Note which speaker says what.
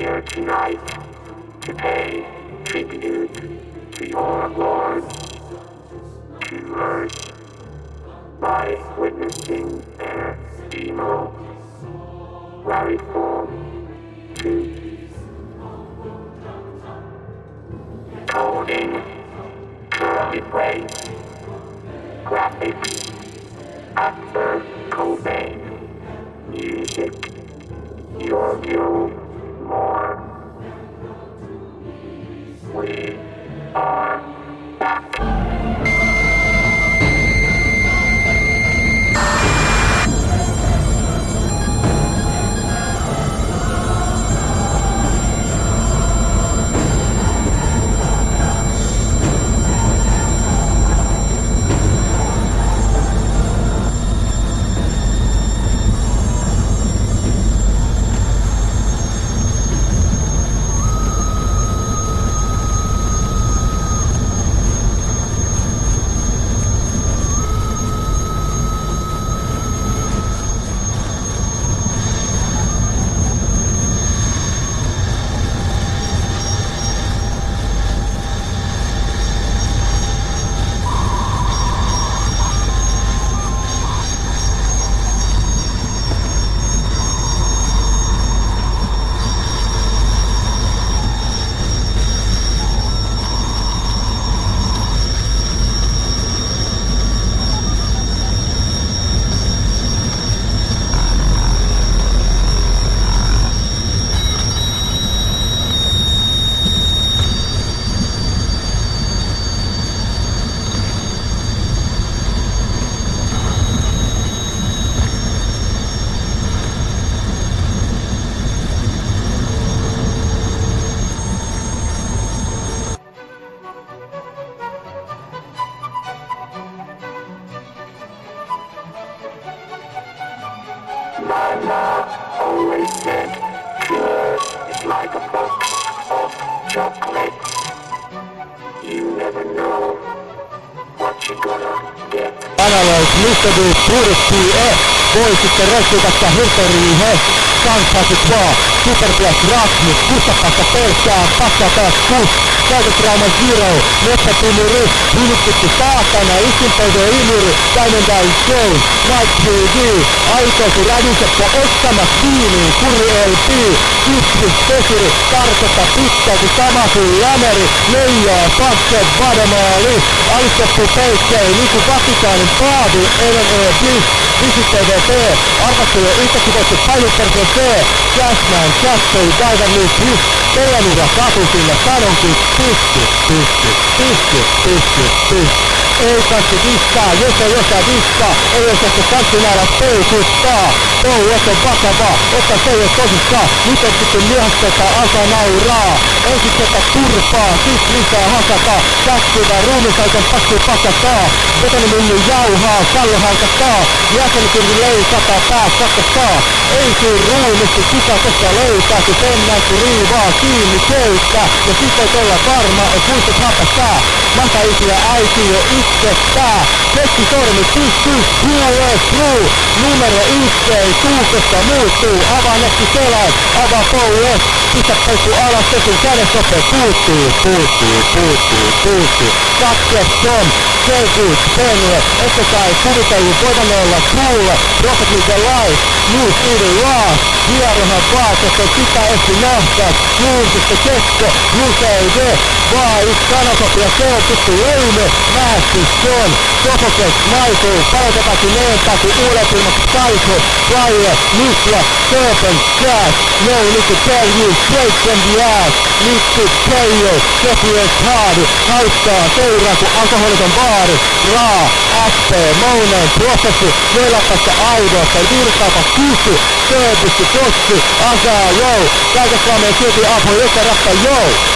Speaker 1: to pay tribute to your Lord, to earth, by witnessing their evil, radical truth. Coding, curly plate, graphics, actor, Cobain, music, your view, My mom always said, yours is like a box of chocolates. You never know what you're gonna get.
Speaker 2: Analyze Mr. The Purity E voi sitten rössytästä Hirteriin he Kansas vaan Superblast Rasmus Kussapasta pelkkää Passaa taas kus Käytötrauma Zero Metsätumuri Hylyttytty saatana Isinpöyden imuri Diamond Eye Show Night TV Aitoisu rädyseppo ottamas viiniin Kuri LP Kypsys Pesuri Tarkoita pitkälti sama kuin lämeri Leijaa Passe Vademaali Alistettu peikkei Niinku Vatikaanin paavi LNE Bliss Visit TVP Arvastuja yhtäkkivetty Pajupersen C Cashman Cashboy Diver League Plus Teidän ura katusille sanonkin Pysty, pysty, pysty, pysty, pysty ei kansi diskaa, jos ei osaa diskaa, ei osaa se kanssimäärä peukuttaa. Touhus on vakavaa, ota se jos tosissaan, on sitten lihasteta alkaa nauraa. Ensin tätä turpaa, sit lisää hakataa, käskivä ruumisaikan pakki pakataa. Betonimylly jauhaa, kallo halkataa, jäsenkirvi leikataan, pää sakastaa. Ei sun ruumisti kuka koska löytää, kun mennään kun riivaa kiinni köyttä. Ja sit voit olla varma, et muistat hapastaa. Mataisia äiti jo itsestään. Keski sormi pystyy, huoles true. Numero ei tuu, koska muuttuu. Avaa netti selän, avaa poues. Pistä peukku alas, tekin kädessä puuttuu, puuttuu, puuttuu, puuttuu. Kakkeson, Selkuus, Penue, ette kai kuvitellut voivan olla kuulla. Rocket League Law. Hierohan vaatetta, sitä esti nähtäis. Julkista kesko, Luseide. Vaan yksi sanakopia, se on tuttu leime. Nähty John, Sofokes, Michael. Palotetakin leentää, kun uudet ilmaksi Psycho. Flyer, Nykla, Serpent, Crash. No need to tell you, straight from the ass. Need to tell you, Sepies Hard. Haittaa, seuraa kun alkoholiton baari. Raa, SP, Mounen, prosessi. Neljäpäistä aidoista, virtaapa kysy. Service, tossi, asaa, joo. Kaikessa Suomeen silti apu, joka rappa, joo.